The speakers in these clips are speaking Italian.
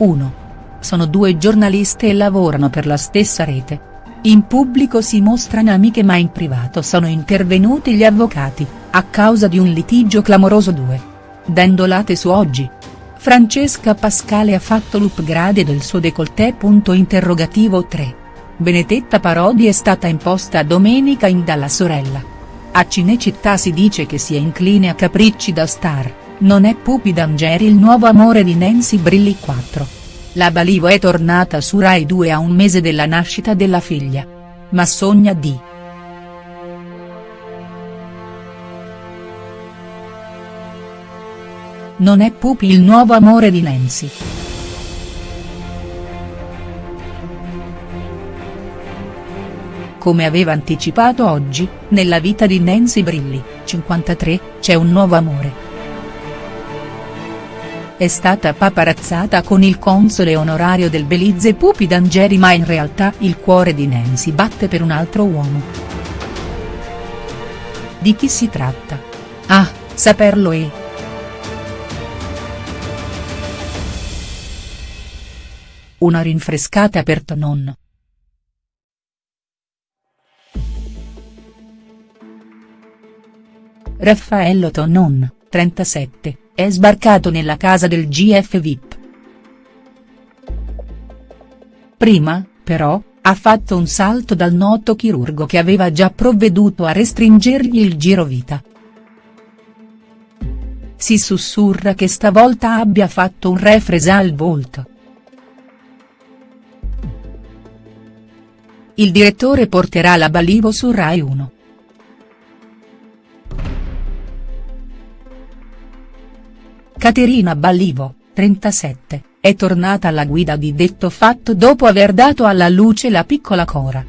1. Sono due giornaliste e lavorano per la stessa rete. In pubblico si mostrano amiche ma in privato sono intervenuti gli avvocati, a causa di un litigio clamoroso 2. Dendolate su oggi. Francesca Pascale ha fatto l'upgrade del suo décolleté. Interrogativo 3. Benedetta Parodi è stata imposta domenica in dalla sorella. A Cinecittà si dice che sia incline a capricci da star, non è Pupi D'Angeri il nuovo amore di Nancy Brilli 4. La Balivo è tornata su Rai 2 a un mese della nascita della figlia. Ma sogna di. Non è Pupi il nuovo amore di Nancy. Come aveva anticipato oggi, nella vita di Nancy Brilli, 53, c'è un nuovo amore. È stata paparazzata con il console onorario del Belize Pupi D'Angeri ma in realtà il cuore di Nancy batte per un altro uomo. Di chi si tratta? Ah, saperlo è. Una rinfrescata per Tonon. Raffaello Tonon, 37, è sbarcato nella casa del GF VIP. Prima, però, ha fatto un salto dal noto chirurgo che aveva già provveduto a restringergli il girovita. Si sussurra che stavolta abbia fatto un refresa al volto. Il direttore porterà la Balivo su Rai 1. Caterina Ballivo, 37, è tornata alla guida di detto fatto dopo aver dato alla luce la piccola Cora.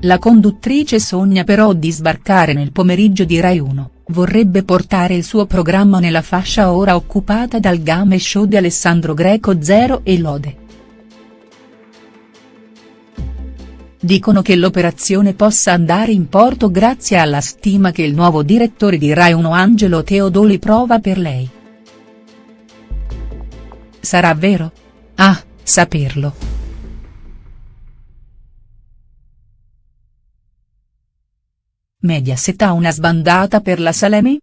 La conduttrice sogna però di sbarcare nel pomeriggio di Rai 1, vorrebbe portare il suo programma nella fascia ora occupata dal game show di Alessandro Greco Zero e Lode. Dicono che l'operazione possa andare in porto grazie alla stima che il nuovo direttore di Rai 1 Angelo Teodoli prova per lei. Sarà vero? Ah, saperlo. Mediaset ha una sbandata per la Salemi?.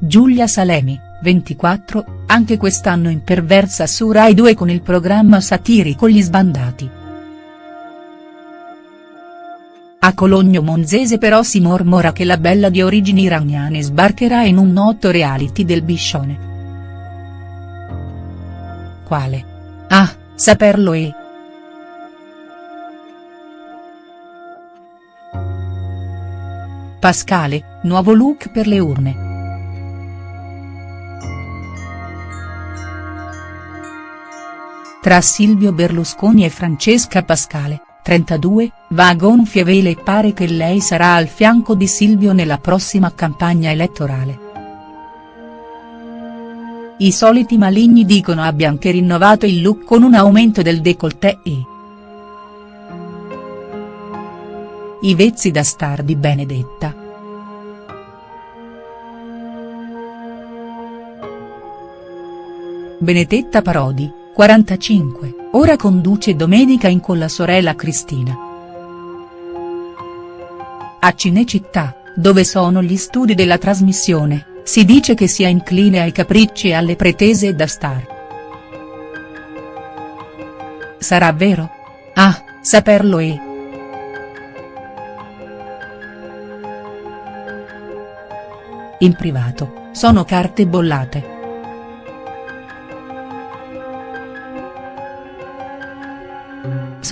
Giulia Salemi, 24, anche quest'anno imperversa su Rai 2 con il programma satirico Gli Sbandati. A Cologno Monzese però si mormora che la bella di origini iraniane sbarcherà in un noto reality del Biscione. Quale? Ah, saperlo è. Pascale, nuovo look per le urne. Tra Silvio Berlusconi e Francesca Pascale, 32, va a gonfie vele e pare che lei sarà al fianco di Silvio nella prossima campagna elettorale. I soliti maligni dicono abbia anche rinnovato il look con un aumento del décolleté e. I vezzi da star di Benedetta. Benedetta Parodi, 45, ora conduce Domenica in con la sorella Cristina. A Cinecittà, dove sono gli studi della trasmissione, si dice che sia incline ai capricci e alle pretese da star. Sarà vero? Ah, saperlo è. In privato, sono carte bollate.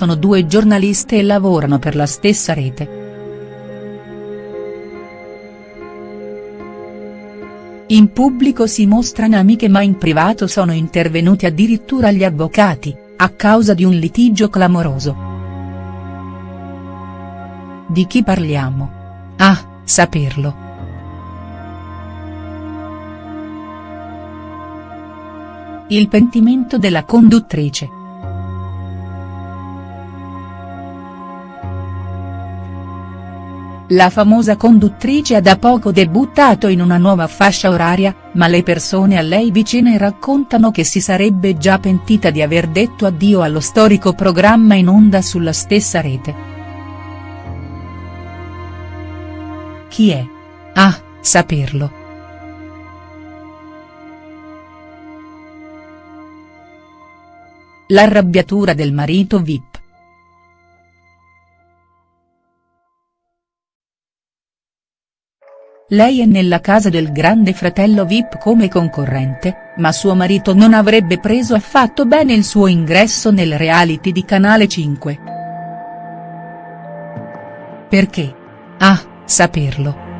Sono due giornaliste e lavorano per la stessa rete. In pubblico si mostrano amiche ma in privato sono intervenuti addirittura gli avvocati, a causa di un litigio clamoroso. Di chi parliamo? Ah, saperlo. Il pentimento della conduttrice. La famosa conduttrice ha da poco debuttato in una nuova fascia oraria, ma le persone a lei vicine raccontano che si sarebbe già pentita di aver detto addio allo storico programma in onda sulla stessa rete. Chi è? Ah, saperlo. L'arrabbiatura del marito Vip. Lei è nella casa del grande fratello Vip come concorrente, ma suo marito non avrebbe preso affatto bene il suo ingresso nel reality di Canale 5. Perché? Ah, saperlo.